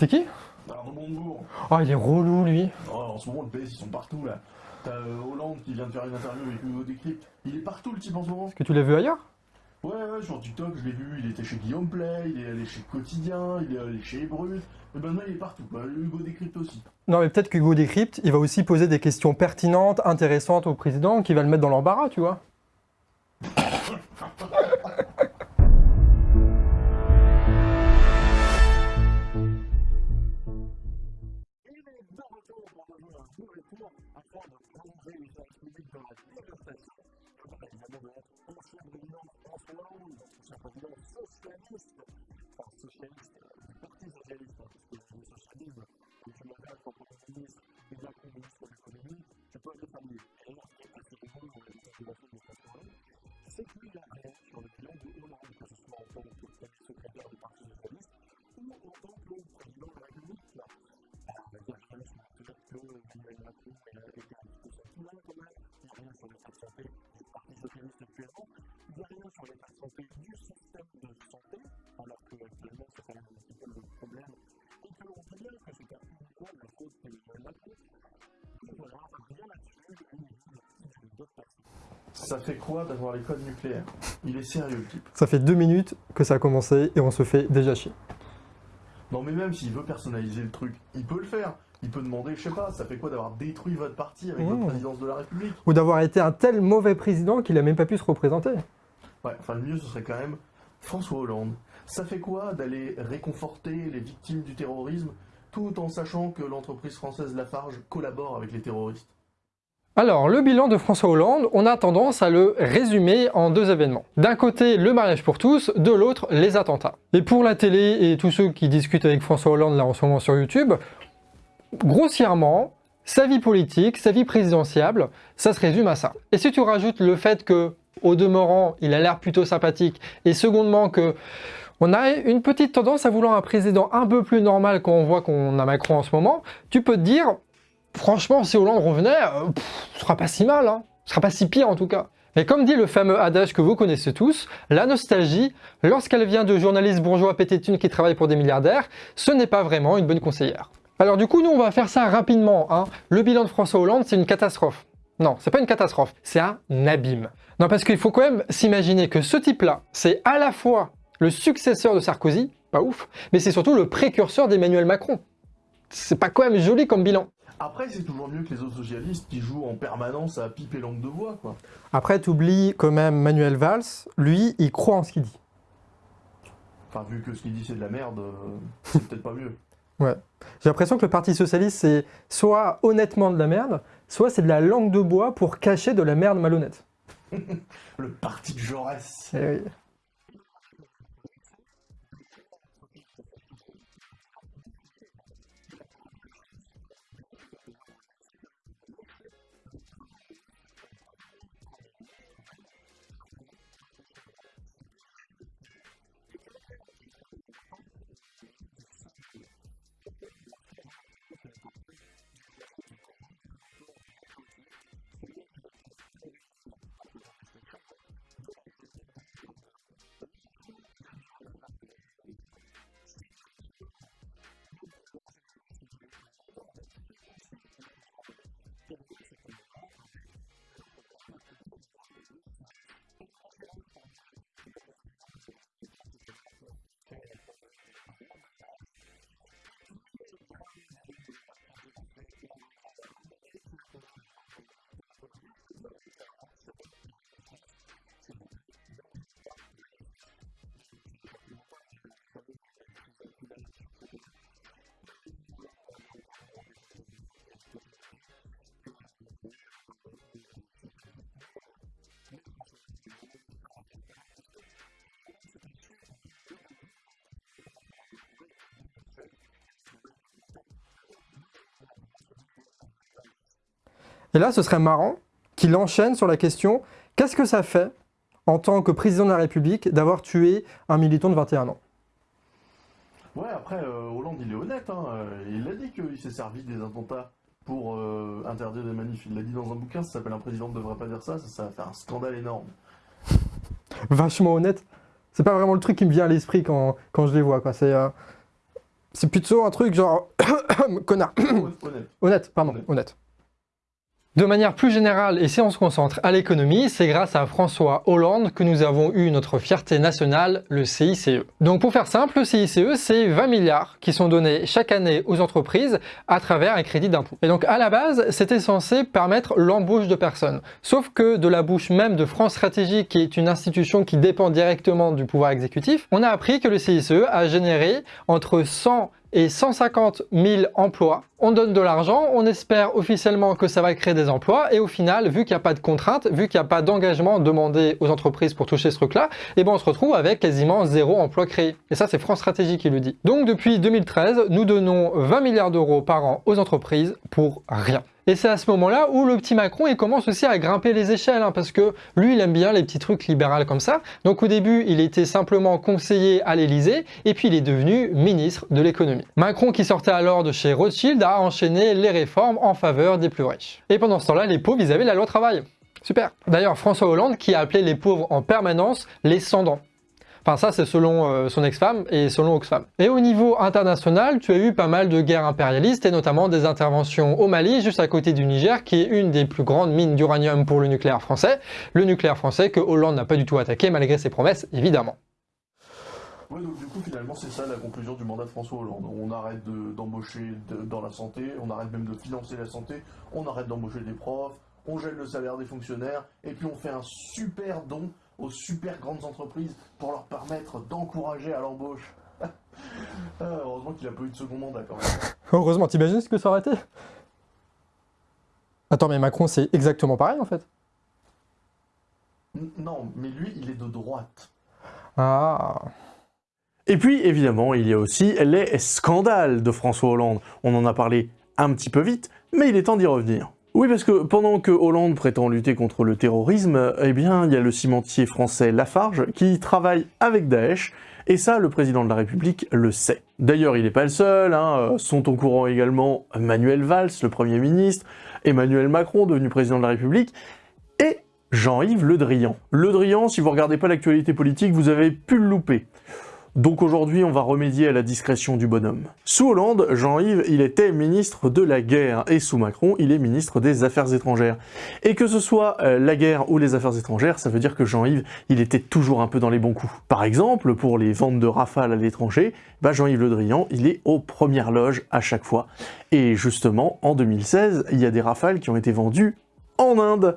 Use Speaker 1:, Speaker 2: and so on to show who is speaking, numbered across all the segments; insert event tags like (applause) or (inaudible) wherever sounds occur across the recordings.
Speaker 1: C'était qui?
Speaker 2: Alors, Montebourg.
Speaker 1: Ah, il est relou, lui.
Speaker 2: Oh, en ce moment, le PS, ils sont partout, là. T'as euh, Hollande qui vient de faire une interview avec Hugo Décrypte. Il est partout, le type, en ce moment.
Speaker 1: Est-ce que tu l'as vu ailleurs?
Speaker 2: Ouais, ouais, sur TikTok, je l'ai vu. Il était chez Guillaume Play, il est allé chez Quotidien, il est allé chez Brut. Et maintenant, il est partout, quoi. Hugo Décrypte aussi.
Speaker 1: Non, mais peut-être qu'Hugo Décrypte, il va aussi poser des questions pertinentes, intéressantes au président, qui va le mettre dans l'embarras, tu vois. (laughs)
Speaker 2: Ça fait quoi d'avoir les codes nucléaires Il est sérieux, le type.
Speaker 1: Ça fait deux minutes que ça a commencé et on se fait déjà chier.
Speaker 2: Non, mais même s'il veut personnaliser le truc, il peut le faire. Il peut demander, je sais pas, ça fait quoi d'avoir détruit votre parti avec
Speaker 1: Mmh.
Speaker 2: votre présidence de la République
Speaker 1: Ou d'avoir été un tel mauvais président qu'il a même pas pu se représenter.
Speaker 2: Ouais, enfin, le mieux, ce serait quand même François Hollande. Ça fait quoi d'aller réconforter les victimes du terrorisme tout en sachant que l'entreprise française Lafarge collabore avec les terroristes?
Speaker 1: Alors, le bilan de François Hollande, on a tendance à le résumer en deux événements. D'un côté, le mariage pour tous, de l'autre, les attentats. Et pour la télé et tous ceux qui discutent avec François Hollande là en ce moment sur YouTube, grossièrement, sa vie politique, sa vie présidentielle, ça se résume à ça. Et si tu rajoutes le fait que, au demeurant, il a l'air plutôt sympathique, et secondement que on a une petite tendance à vouloir un président un peu plus normal quand on voit qu'on a Macron en ce moment, tu peux te dire, franchement, si Hollande revenait, euh, ce sera pas si mal, hein. ce sera pas si pire en tout cas. Et comme dit le fameux adage que vous connaissez tous, la nostalgie, lorsqu'elle vient de journalistes bourgeois pété de thunes qui travaillent pour des milliardaires, ce n'est pas vraiment une bonne conseillère. Alors du coup, nous on va faire ça rapidement. hein. Le bilan de François Hollande, c'est une catastrophe. Non, c'est pas une catastrophe, c'est un abîme. Non, parce qu'il faut quand même s'imaginer que ce type-là, c'est à la fois le successeur de Sarkozy, pas ouf, mais c'est surtout le précurseur d'Emmanuel Macron. C'est pas quand même joli comme bilan.
Speaker 2: Après, c'est toujours mieux que les autres socialistes qui jouent en permanence à pipe et langue de voix, quoi.
Speaker 1: Après, t'oublies quand même Manuel Valls, lui, il croit en ce qu'il dit.
Speaker 2: Enfin, vu que ce qu'il dit c'est de la merde, euh, c'est peut-être pas mieux. (laughs)
Speaker 1: Ouais. J'ai l'impression que le Parti Socialiste, c'est soit honnêtement de la merde, soit c'est de la langue de bois pour cacher de la merde malhonnête. (laughs)
Speaker 2: Le parti de Jaurès.
Speaker 1: Eh oui. Et là, ce serait marrant qu'il enchaîne sur la question qu'est-ce que ça fait en tant que président de la République d'avoir tué un militant de 21 ans?
Speaker 2: Ouais, après, euh, Hollande, il est honnête. Hein. euh, Il a dit qu'il s'est servi des attentats pour euh, interdire des manifs. Il l'a dit dans un bouquin, ça s'appelle Un président ne devrait pas dire ça, ça, ça va faire un scandale énorme.
Speaker 1: Vachement honnête. C'est pas vraiment le truc qui me vient à l'esprit quand, quand je les vois. quoi. C'est, euh, C'est plutôt un truc genre... (coughs) connard. (coughs)
Speaker 3: Honnête. (coughs)
Speaker 1: Honnête, pardon,
Speaker 3: Honnête.
Speaker 1: honnête. De manière plus générale, et si on se concentre à l'économie, c'est grâce à François Hollande que nous avons eu notre fierté nationale, le CICE. Donc pour faire simple, le CICE, c'est 20 milliards qui sont donnés chaque année aux entreprises à travers un crédit d'impôt. Et donc à la base, c'était censé permettre l'embauche de personnes. Sauf que de la bouche même de France Stratégie, qui est une institution qui dépend directement du pouvoir exécutif, on a appris que le CICE a généré entre 100 et 150 000 emplois. On donne de l'argent, on espère officiellement que ça va créer des emplois, et au final, vu qu'il n'y a pas de contraintes, vu qu'il n'y a pas d'engagement demandé aux entreprises pour toucher ce truc-là, et ben on se retrouve avec quasiment zéro emploi créé. Et ça, c'est France Stratégie qui le dit. Donc depuis 2013, nous donnons 20 milliards d'euros par an aux entreprises pour rien. Et c'est à ce moment-là où le petit Macron il commence aussi à grimper les échelles, hein, parce que lui il aime bien les petits trucs libéraux comme ça. Donc au début il était simplement conseiller à l'Elysée, et puis il est devenu ministre de l'économie. Macron qui sortait alors de chez Rothschild a enchaîné les réformes en faveur des plus riches. Et pendant ce temps-là les pauvres ils avaient la loi travail. Super D'ailleurs François Hollande qui a appelé les pauvres en permanence les sans-dents. Enfin ça c'est selon euh, son ex-femme et selon Oxfam. Et au niveau international, tu as eu pas mal de guerres impérialistes et notamment des interventions au Mali, juste à côté du Niger, qui est une des plus grandes mines d'uranium pour le nucléaire français. Le nucléaire français que Hollande n'a pas du tout attaqué malgré ses promesses, évidemment.
Speaker 3: Ouais, donc du coup, finalement, c'est ça la conclusion du mandat de François Hollande. On arrête de- d'embaucher de- dans la santé, on arrête même de financer la santé, on arrête d'embaucher des profs, on gèle le salaire des fonctionnaires, et puis on fait un super don aux super grandes entreprises pour leur permettre d'encourager à l'embauche. Ah, (laughs) heureusement qu'il a pas eu de second mandat quand même. (laughs)
Speaker 1: Heureusement, t'imagines ce que ça aurait été? Attends, mais Macron c'est exactement pareil en fait.
Speaker 3: N- Non, mais lui, il est de droite.
Speaker 1: Ah
Speaker 2: Et puis, évidemment, il y a aussi les scandales de François Hollande. On en a parlé un petit peu vite, mais il est temps d'y revenir. Oui, parce que pendant que Hollande prétend lutter contre le terrorisme, eh bien, il y a le cimentier français Lafarge qui travaille avec Daesh, et ça, le président de la République le sait. D'ailleurs, il n'est pas le seul, hein, euh, sont au courant également Manuel Valls, le Premier ministre, Emmanuel Macron, devenu président de la République, et Jean-Yves Le Drian. Le Drian, si vous regardez pas l'actualité politique, vous avez pu le louper. Donc aujourd'hui, on va remédier à la discrétion du bonhomme. Sous Hollande, Jean-Yves, il était ministre de la guerre, et sous Macron, il est ministre des Affaires étrangères. Et que ce soit euh, la guerre ou les affaires étrangères, ça veut dire que Jean-Yves, il était toujours un peu dans les bons coups. Par exemple, pour les ventes de rafales à l'étranger, bah Jean-Yves Le Drian, il est aux premières loges à chaque fois. Et justement, en 2016, il y a des rafales qui ont été vendues en Inde.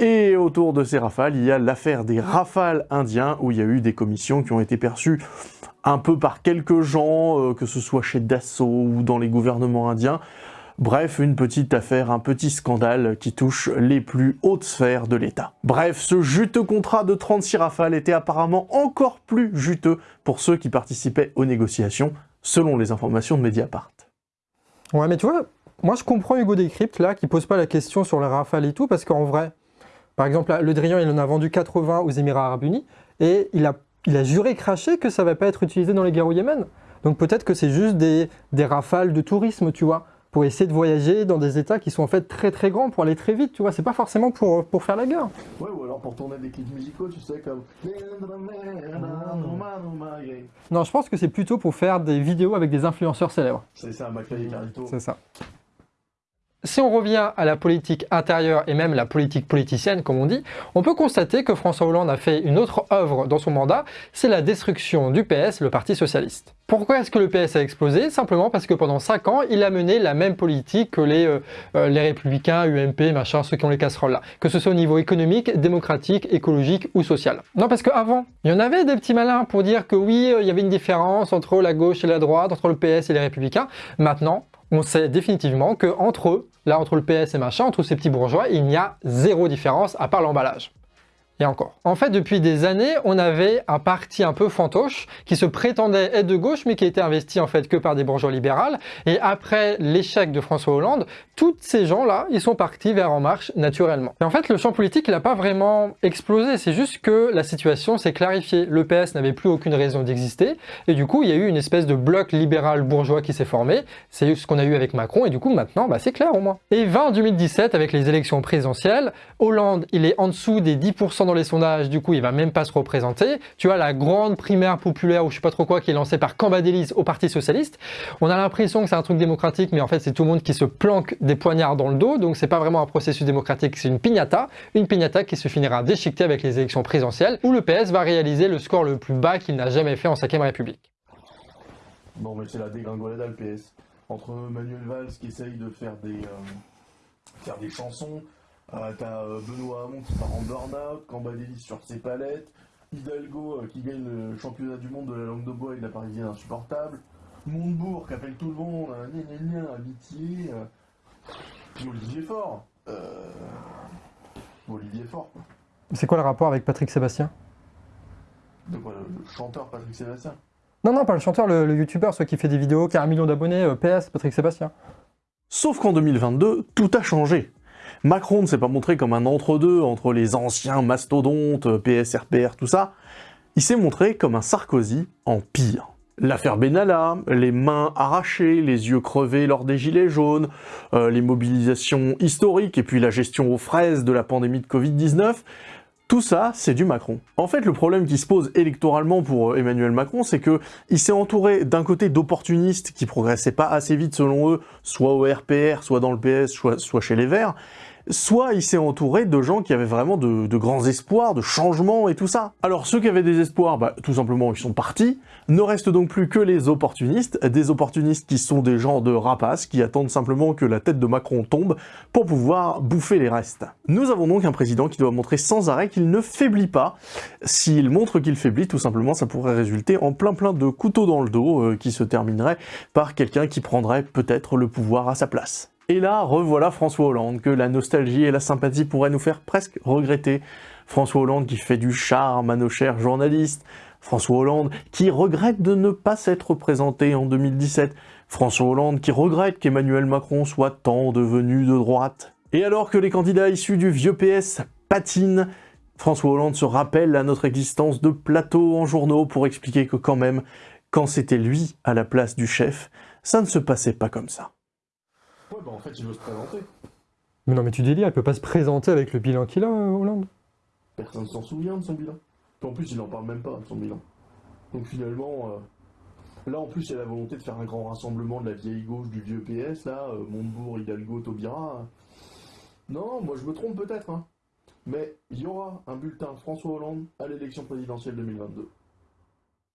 Speaker 2: Et autour de ces rafales, il y a l'affaire des rafales indiens, où il y a eu des commissions qui ont été perçues un peu par quelques gens, euh, que ce soit chez Dassault ou dans les gouvernements indiens. Bref, une petite affaire, un petit scandale qui touche les plus hautes sphères de l'État. Bref, ce juteux contrat de 36 rafales était apparemment encore plus juteux pour ceux qui participaient aux négociations, selon les informations de Mediapart.
Speaker 1: Ouais, mais tu vois, moi je comprends Hugo Décrypte là, qui pose pas la question sur les rafales et tout, parce qu'en vrai, par exemple, le Drian, il en a vendu 80 aux Émirats Arabes Unis, et il a, il a juré craché que ça va pas être utilisé dans les guerres au Yémen. Donc peut-être que c'est juste des, des rafales de tourisme, tu vois, pour essayer de voyager dans des états qui sont en fait très très grands, pour aller très vite, tu vois, c'est pas forcément pour, pour faire la guerre.
Speaker 3: Ouais, ou alors pour tourner des clips musicaux, tu sais, comme...
Speaker 1: Non, je pense que c'est plutôt pour faire des vidéos avec des influenceurs célèbres.
Speaker 3: C'est ça, et Carlito.
Speaker 1: C'est ça. Si on revient à la politique intérieure et même la politique politicienne, comme on dit, on peut constater que François Hollande a fait une autre œuvre dans son mandat, c'est la destruction du PS, le Parti Socialiste. Pourquoi est-ce que le PS a explosé? Simplement parce que pendant 5 ans, il a mené la même politique que les, euh, euh, Républicains, UMP, machin, ceux qui ont les casseroles là. Que ce soit au niveau économique, démocratique, écologique ou social. Non, parce qu'avant, il y en avait des petits malins pour dire que oui, euh, il y avait une différence entre la gauche et la droite, entre le PS et les Républicains. Maintenant, on sait définitivement que entre eux, là entre le PS et machin, entre ces petits bourgeois, il n'y a zéro différence à part l'emballage. Et encore. En fait, depuis des années, on avait un parti un peu fantoche qui se prétendait être de gauche, mais qui était investi en fait que par des bourgeois libérales. Et après l'échec de François Hollande, tous ces gens-là, ils sont partis vers En Marche naturellement. Et en fait, le champ politique, il n'a pas vraiment explosé. C'est juste que la situation s'est clarifiée. Le PS n'avait plus aucune raison d'exister. Et du coup, il y a eu une espèce de bloc libéral bourgeois qui s'est formé. C'est ce qu'on a eu avec Macron. Et du coup, maintenant, bah, c'est clair au moins. Et 20 en 2017, avec les élections présidentielles, Hollande, il est en dessous des 10% dans les sondages, du coup, il va même pas se représenter. Tu vois, la grande primaire populaire ou je sais pas trop quoi qui est lancée par Cambadélis au Parti Socialiste, on a l'impression que c'est un truc démocratique, mais en fait, c'est tout le monde qui se planque des poignards dans le dos, donc c'est pas vraiment un processus démocratique, c'est une piñata, une piñata qui se finira déchiquetée avec les élections présidentielles, où le PS va réaliser le score le plus bas qu'il n'a jamais fait en 5ème République.
Speaker 3: Bon, mais c'est la dégringolade à le PS. Entre Manuel Valls qui essaye de faire des, euh, faire des chansons, t'as euh, Benoît Hamon qui part en burn-out, Cambadélis sur ses palettes, Hidalgo euh, qui gagne le championnat du monde de la langue de bois et de la parisienne insupportable, Montebourg qui appelle tout le monde, un gna gna gna, amitié, euh, puis Olivier Faure. Euh, Olivier Faure, quoi.
Speaker 1: C'est quoi le rapport avec Patrick Sébastien?
Speaker 3: De quoi, le, le chanteur Patrick Sébastien?
Speaker 1: Non, non, pas le chanteur, le, le youtubeur, celui qui fait des vidéos, qui a un million d'abonnés, euh, PS, Patrick Sébastien.
Speaker 2: Sauf qu'en 2022, tout a changé. Macron ne s'est pas montré comme un entre-deux entre les anciens mastodontes, PS, RPR, tout ça. Il s'est montré comme un Sarkozy en pire. L'affaire Benalla, les mains arrachées, les yeux crevés lors des gilets jaunes, euh, les mobilisations historiques et puis la gestion aux fraises de la pandémie de Covid-19, tout ça, c'est du Macron. En fait, le problème qui se pose électoralement pour euh, Emmanuel Macron, c'est que il s'est entouré d'un côté d'opportunistes qui progressaient pas assez vite selon eux, soit au RPR, soit dans le PS, soit chez les Verts, soit il s'est entouré de gens qui avaient vraiment de, grands espoirs, de changements et tout ça. Alors ceux qui avaient des espoirs, bah, tout simplement ils sont partis, ne restent donc plus que les opportunistes, des opportunistes qui sont des gens de rapaces, qui attendent simplement que la tête de Macron tombe pour pouvoir bouffer les restes. Nous avons donc un président qui doit montrer sans arrêt qu'il ne faiblit pas. S'il montre qu'il faiblit, tout simplement ça pourrait résulter en plein plein de couteaux dans le dos euh, qui se termineraient par quelqu'un qui prendrait peut-être le pouvoir à sa place. Et là, revoilà François Hollande, que la nostalgie et la sympathie pourraient nous faire presque regretter. François Hollande qui fait du charme à nos chers journalistes. François Hollande qui regrette de ne pas s'être présenté en 2017. François Hollande qui regrette qu'Emmanuel Macron soit tant devenu de droite. Et alors que les candidats issus du vieux PS patinent, François Hollande se rappelle à notre existence de plateaux en journaux pour expliquer que quand même, quand c'était lui à la place du chef, ça ne se passait pas comme ça.
Speaker 3: Ouais, bah en fait, il veut se présenter.
Speaker 1: Mais non, mais tu délires, il peut pas se présenter avec le bilan qu'il a, euh, Hollande.
Speaker 3: Personne s'en souvient de son bilan. Puis en plus, il en parle même pas de son bilan. Donc finalement, euh, là en plus, il y a la volonté de faire un grand rassemblement de la vieille gauche du vieux PS, là, euh, Montebourg, Hidalgo, Taubira. Non, moi je me trompe peut-être, hein. Mais il y aura un bulletin François Hollande à l'élection présidentielle 2022.